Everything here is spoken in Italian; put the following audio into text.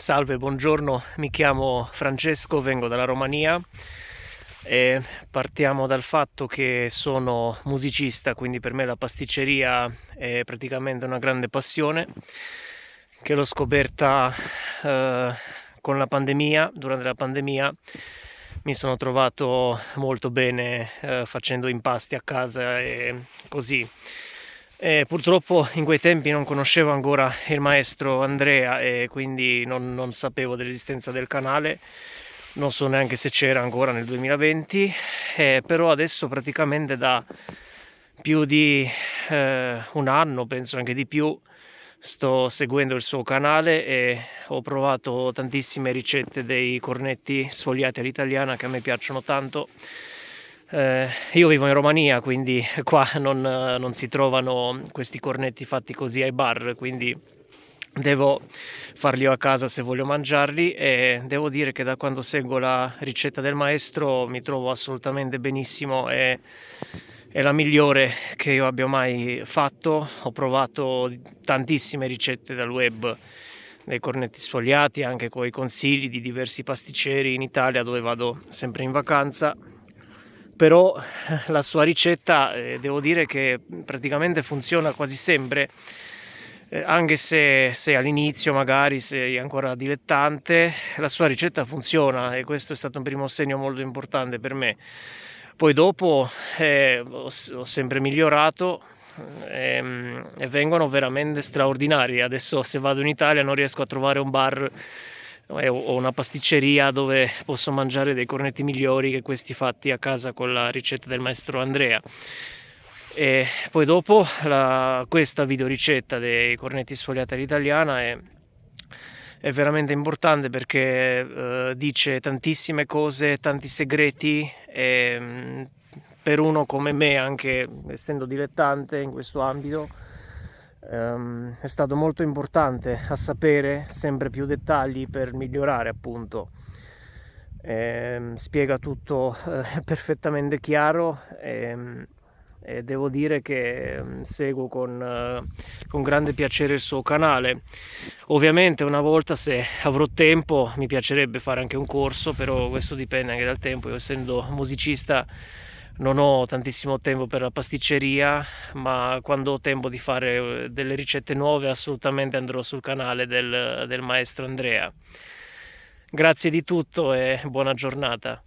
Salve, buongiorno, mi chiamo Francesco, vengo dalla Romania e partiamo dal fatto che sono musicista, quindi per me la pasticceria è praticamente una grande passione che l'ho scoperta eh, con la pandemia, durante la pandemia mi sono trovato molto bene eh, facendo impasti a casa e così e purtroppo in quei tempi non conoscevo ancora il maestro Andrea e quindi non, non sapevo dell'esistenza del canale, non so neanche se c'era ancora nel 2020, eh, però adesso praticamente da più di eh, un anno, penso anche di più, sto seguendo il suo canale e ho provato tantissime ricette dei cornetti sfogliati all'italiana che a me piacciono tanto eh, io vivo in Romania, quindi qua non, non si trovano questi cornetti fatti così ai bar, quindi devo farli a casa se voglio mangiarli e devo dire che da quando seguo la ricetta del maestro mi trovo assolutamente benissimo e è la migliore che io abbia mai fatto. Ho provato tantissime ricette dal web dei cornetti sfogliati anche con i consigli di diversi pasticceri in Italia dove vado sempre in vacanza però eh, la sua ricetta eh, devo dire che praticamente funziona quasi sempre eh, anche se, se all'inizio magari sei ancora dilettante la sua ricetta funziona e questo è stato un primo segno molto importante per me. Poi dopo eh, ho, ho, sempre migliorato ehm, e vengono veramente straordinari. Adesso se vado in Italia non riesco a trovare un bar ho una pasticceria dove posso mangiare dei cornetti migliori che questi fatti a casa con la ricetta del maestro Andrea. E poi dopo la, questa videoricetta dei cornetti sfogliati all'italiana è, è, veramente importante perché eh, dice tantissime cose, tanti segreti e per uno come me anche essendo dilettante in questo ambito um, è stato molto importante a sapere sempre più dettagli per migliorare appunto. Eh, spiega tutto eh, perfettamente chiaro e, e, devo dire che ehm, seguo con, uh, con grande piacere il suo canale. Ovviamente una volta se avrò tempo mi piacerebbe fare anche un corso però questo dipende anche dal tempo. Io essendo musicista non ho tantissimo tempo per la pasticceria ma quando ho tempo di fare eh, delle ricette nuove assolutamente andrò sul canale del, del maestro Andrea. Grazie di tutto e buona giornata